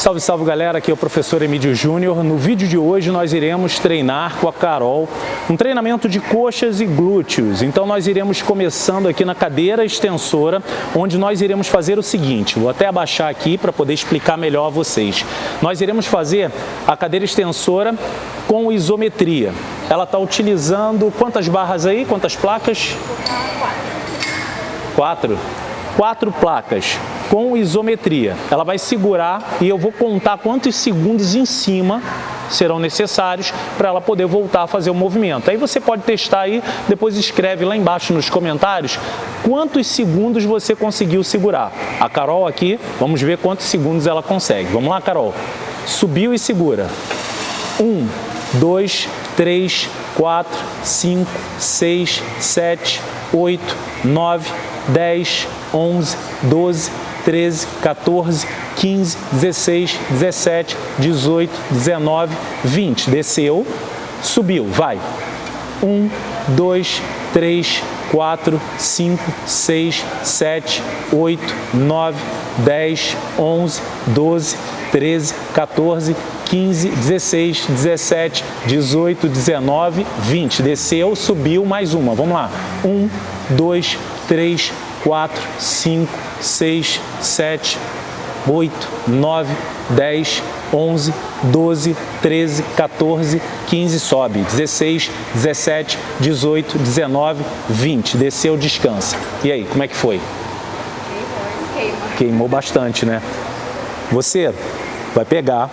Salve, salve galera, aqui é o professor Emílio Júnior. No vídeo de hoje nós iremos treinar com a Carol um treinamento de coxas e glúteos. Então nós iremos começando aqui na cadeira extensora, onde nós iremos fazer o seguinte, vou até abaixar aqui para poder explicar melhor a vocês. Nós iremos fazer a cadeira extensora com isometria. Ela está utilizando quantas barras aí, quantas placas? Quatro. Quatro placas com isometria. Ela vai segurar e eu vou contar quantos segundos em cima serão necessários para ela poder voltar a fazer o movimento. Aí você pode testar aí, depois escreve lá embaixo nos comentários quantos segundos você conseguiu segurar. A Carol aqui, vamos ver quantos segundos ela consegue. Vamos lá, Carol. Subiu e segura. Um, dois, três, quatro, cinco, seis, sete, oito, nove, dez, onze, doze, 13, 14, 15, 16, 17, 18, 19, 20. Desceu, subiu, vai. 1, 2, 3, 4, 5, 6, 7, 8, 9, 10, 11, 12, 13, 14, 15, 16, 17, 18, 19, 20. Desceu, subiu, mais uma. Vamos lá. 1, 2, 3, 4, 5, 6, 7, 8, 9, 10, 11, 12, 13, 14, 15, sobe, 16, 17, 18, 19, 20, desceu, descansa. E aí, como é que foi? Queimou bastante, né? Você vai pegar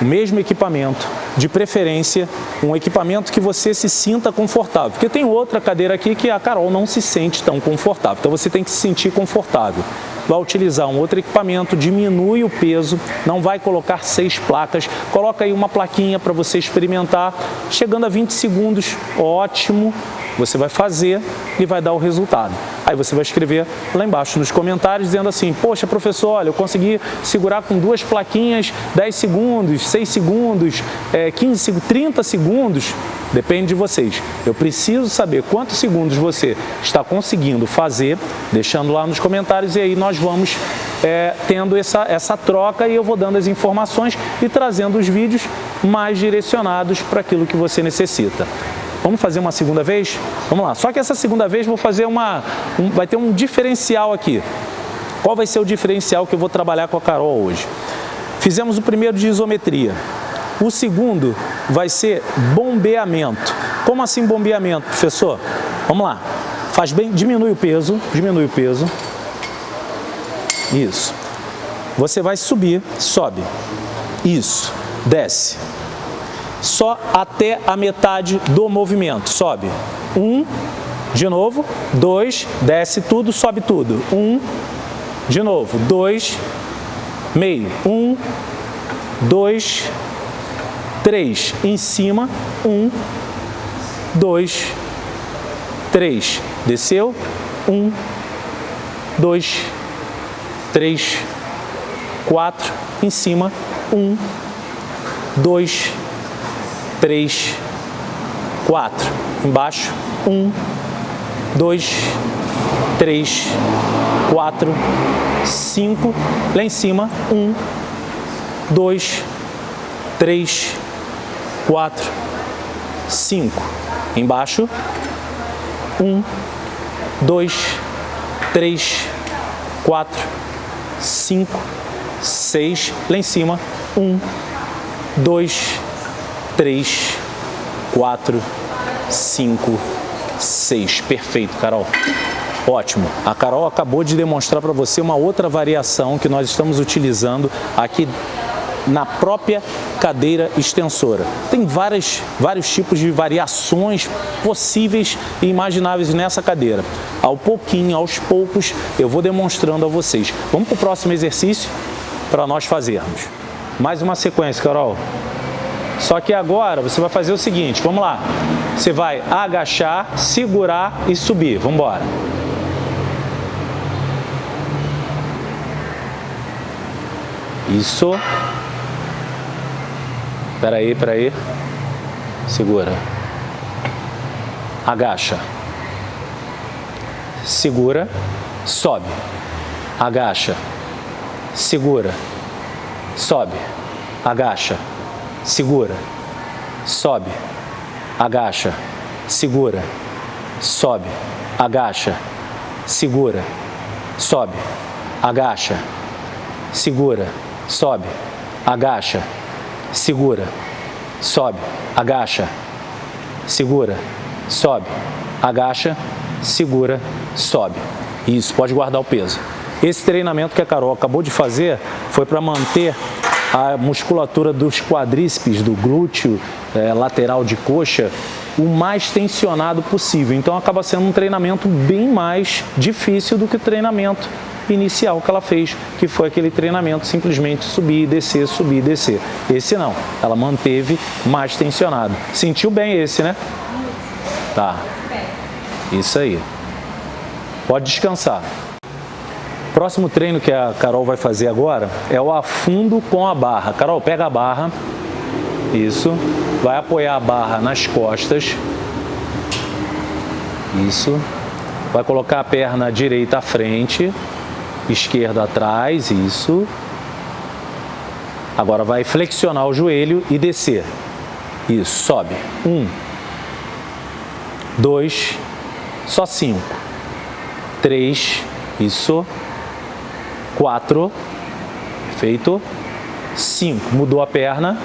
o mesmo equipamento, de preferência um equipamento que você se sinta confortável. Porque tem outra cadeira aqui que a Carol não se sente tão confortável. Então você tem que se sentir confortável. Vai utilizar um outro equipamento, diminui o peso, não vai colocar seis placas, coloca aí uma plaquinha para você experimentar. Chegando a 20 segundos, ótimo, você vai fazer e vai dar o resultado. Aí você vai escrever lá embaixo nos comentários dizendo assim, poxa professor, olha, eu consegui segurar com duas plaquinhas 10 segundos, 6 segundos, é, 15, 30 segundos, depende de vocês. Eu preciso saber quantos segundos você está conseguindo fazer, deixando lá nos comentários e aí nós vamos é, tendo essa, essa troca e eu vou dando as informações e trazendo os vídeos mais direcionados para aquilo que você necessita. Vamos fazer uma segunda vez? Vamos lá. Só que essa segunda vez vou fazer uma... Um, vai ter um diferencial aqui. Qual vai ser o diferencial que eu vou trabalhar com a Carol hoje? Fizemos o primeiro de isometria. O segundo vai ser bombeamento. Como assim bombeamento, professor? Vamos lá. Faz bem, diminui o peso, diminui o peso. Isso. Você vai subir, sobe. Isso. Desce só até a metade do movimento. Sobe. Um, de novo, dois, desce tudo, sobe tudo. Um, de novo, dois, meio. Um, dois, três. Em cima, um, dois, três. Desceu, um, dois, três, quatro. Em cima, um, dois, três, quatro. Embaixo, um, dois, três, quatro, cinco. Lá em cima, um, dois, três, quatro, cinco. Embaixo, um, dois, três, quatro, cinco, seis. Lá em cima, um, dois, 3, 4, 5, 6. Perfeito, Carol. Ótimo. A Carol acabou de demonstrar para você uma outra variação que nós estamos utilizando aqui na própria cadeira extensora. Tem várias, vários tipos de variações possíveis e imagináveis nessa cadeira. Ao pouquinho, aos poucos, eu vou demonstrando a vocês. Vamos para o próximo exercício para nós fazermos. Mais uma sequência, Carol. Só que agora você vai fazer o seguinte, vamos lá. Você vai agachar, segurar e subir. Vamos embora. Isso. Espera aí, espera aí. Segura. Agacha. Segura. Sobe. Agacha. Segura. sobe, agacha, segura, sobe, agacha, segura, sobe, agacha, segura, sobe, agacha, segura, sobe, agacha, segura, sobe, agacha, segura, sobe, agacha, segura, sobe. Isso, pode guardar o peso. Esse treinamento que a Carol acabou de fazer foi para manter a musculatura dos quadríceps, do glúteo, é, lateral de coxa, o mais tensionado possível. Então acaba sendo um treinamento bem mais difícil do que o treinamento inicial que ela fez, que foi aquele treinamento simplesmente subir, descer, subir, descer. Esse não, ela manteve mais tensionado. Sentiu bem esse, né? Tá. Isso aí. Pode descansar. Próximo treino que a Carol vai fazer agora é o afundo com a barra. Carol, pega a barra. Isso. Vai apoiar a barra nas costas. Isso. Vai colocar a perna direita à frente, esquerda atrás, isso. Agora vai flexionar o joelho e descer. Isso, sobe. Um, dois, só cinco. Três, isso quatro, feito, cinco, mudou a perna,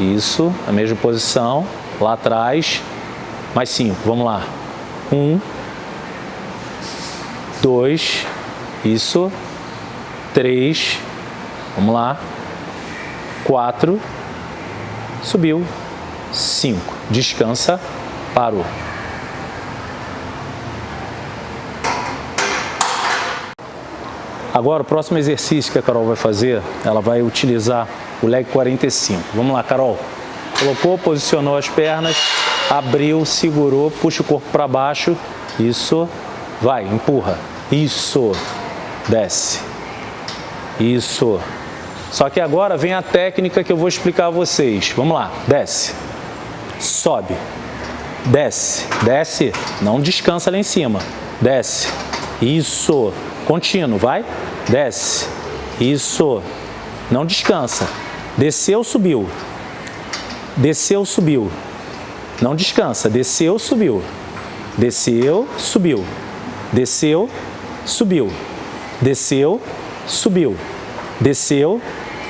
isso, a mesma posição, lá atrás, mais cinco, vamos lá, um, dois, isso, três, vamos lá, quatro, subiu, cinco, descansa, parou. Agora, o próximo exercício que a Carol vai fazer, ela vai utilizar o leg 45. Vamos lá, Carol. Colocou, posicionou as pernas, abriu, segurou, puxa o corpo para baixo. Isso. Vai, empurra. Isso. Desce. Isso. Só que agora vem a técnica que eu vou explicar a vocês. Vamos lá. Desce. Sobe. Desce. Desce. Não descansa lá em cima. Desce. Isso. Contínuo, vai. Desce. Isso. Não descansa. Desceu, subiu. Desceu, subiu. Não descansa. Desceu, subiu. Desceu, subiu. Desceu, subiu. Desceu, subiu. Desceu,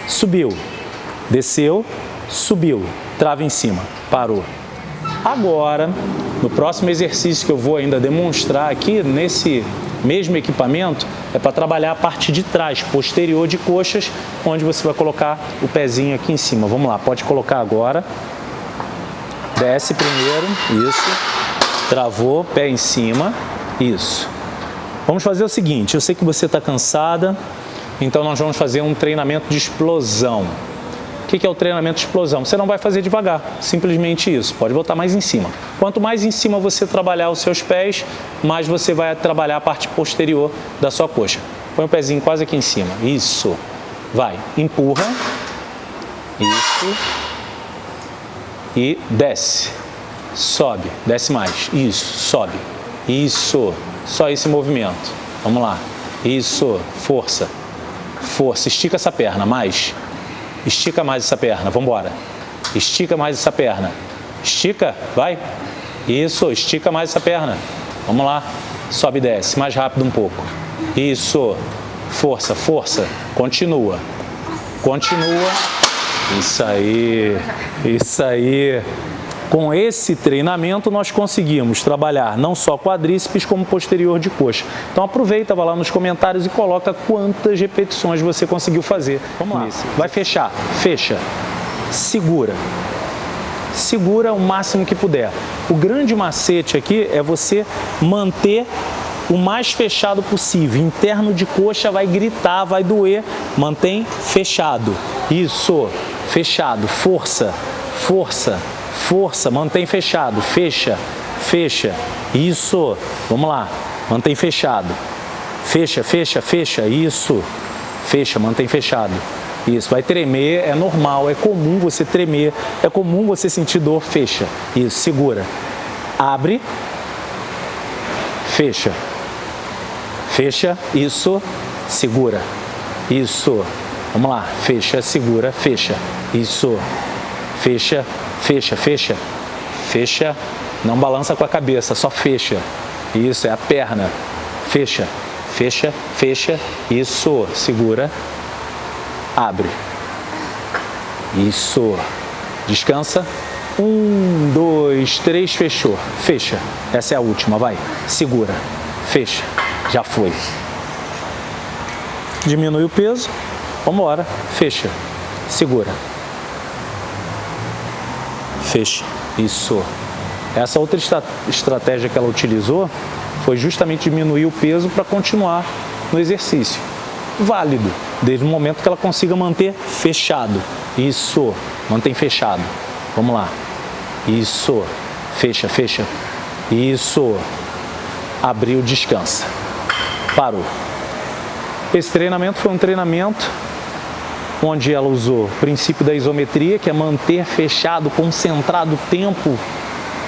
subiu. Desceu, subiu. Trava em cima. Parou. Agora, no próximo exercício que eu vou ainda demonstrar aqui, nesse mesmo equipamento, é para trabalhar a parte de trás, posterior de coxas, onde você vai colocar o pezinho aqui em cima. Vamos lá, pode colocar agora. Desce primeiro, isso. Travou, pé em cima, isso. Vamos fazer o seguinte, eu sei que você está cansada, então nós vamos fazer um treinamento de explosão. O que é o treinamento de explosão? Você não vai fazer devagar, simplesmente isso. Pode botar mais em cima. Quanto mais em cima você trabalhar os seus pés, mais você vai trabalhar a parte posterior da sua coxa. Põe o pezinho quase aqui em cima. Isso. Vai. Empurra. Isso. E desce. Sobe. Desce mais. Isso. Sobe. Isso. Só esse movimento. Vamos lá. Isso. Força. Força. Estica essa perna. Mais. Estica mais essa perna, vamos embora. Estica mais essa perna. Estica, vai. Isso, estica mais essa perna. Vamos lá. Sobe e desce, mais rápido um pouco. Isso. Força, força. Continua. Continua. Isso aí. Isso aí. Com esse treinamento, nós conseguimos trabalhar não só quadríceps, como posterior de coxa. Então aproveita, vai lá nos comentários e coloca quantas repetições você conseguiu fazer. Vamos lá. Vai fechar. Fecha. Segura. Segura o máximo que puder. O grande macete aqui é você manter o mais fechado possível. Interno de coxa vai gritar, vai doer. Mantém fechado. Isso. Fechado. Força. Força Força, mantém fechado, fecha, fecha. Isso, vamos lá, mantém fechado. Fecha, fecha, fecha, isso. Fecha, mantém fechado. Isso, vai tremer, é normal, é comum você tremer, é comum você sentir dor, fecha. Isso, segura. Abre, fecha. Fecha, isso, segura. Isso. Vamos lá, fecha, segura, fecha. Isso. Fecha, fecha, fecha. Fecha. Não balança com a cabeça, só fecha. Isso, é a perna. Fecha, fecha, fecha. Isso, segura. Abre. Isso. Descansa. Um, dois, três, fechou. Fecha. Essa é a última, vai. Segura. Fecha. Já foi. Diminui o peso. Vamos embora. Fecha. Segura. Fecha. Isso. Essa outra estratégia que ela utilizou foi justamente diminuir o peso para continuar no exercício. Válido, desde o momento que ela consiga manter fechado. Isso. Mantém fechado. Vamos lá. Isso. Fecha, fecha. Isso. Abriu, descansa. Parou. Esse treinamento foi um treinamento onde ela usou o princípio da isometria, que é manter fechado, concentrado tempo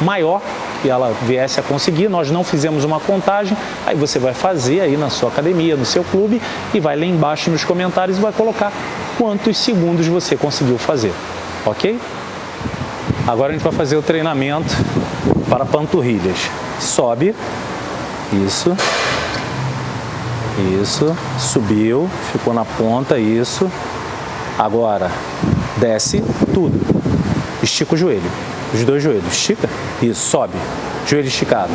maior que ela viesse a conseguir. Nós não fizemos uma contagem, aí você vai fazer aí na sua academia, no seu clube e vai lá embaixo nos comentários e vai colocar quantos segundos você conseguiu fazer, ok? Agora a gente vai fazer o treinamento para panturrilhas. Sobe, isso, isso, subiu, ficou na ponta, isso. Agora, desce tudo. Estica o joelho, os dois joelhos. Estica, isso, sobe. Joelho esticado.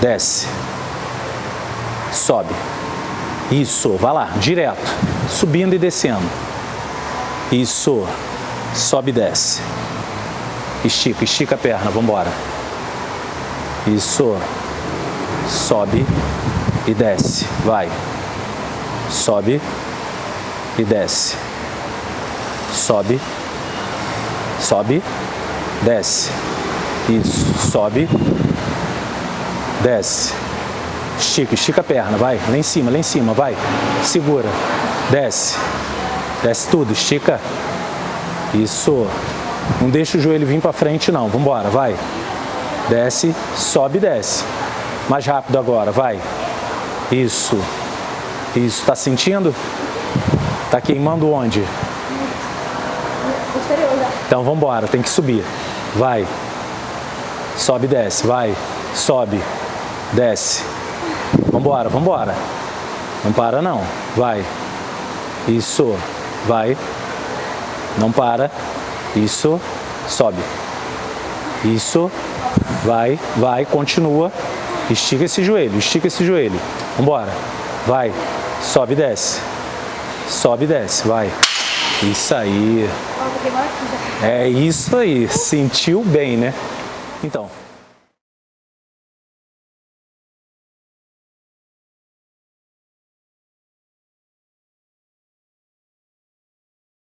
Desce. Sobe. Isso, vai lá, direto. Subindo e descendo. Isso. Sobe e desce. Estica, estica a perna, vamos embora. Isso. Sobe e desce. Vai. Sobe e desce. Sobe. Sobe. Desce. Isso. Sobe. Desce. Estica, estica a perna, vai. Lá em cima, lá em cima, vai. Segura. Desce. Desce tudo, estica. Isso. Não deixa o joelho vir para frente não. Vamos embora, vai. Desce, sobe, desce. Mais rápido agora, vai. Isso. Isso. Tá sentindo? Tá queimando onde? Então vamos embora, tem que subir. Vai. Sobe, desce, vai. Sobe. Desce. Vambora, vambora. Não para não. Vai. Isso. Vai. Não para. Isso. Sobe. Isso. Vai, vai, continua. Estica esse joelho, estica esse joelho. Vambora. Vai. Sobe desce. Sobe desce, vai. Isso aí. É isso aí. Sentiu bem, né? Então,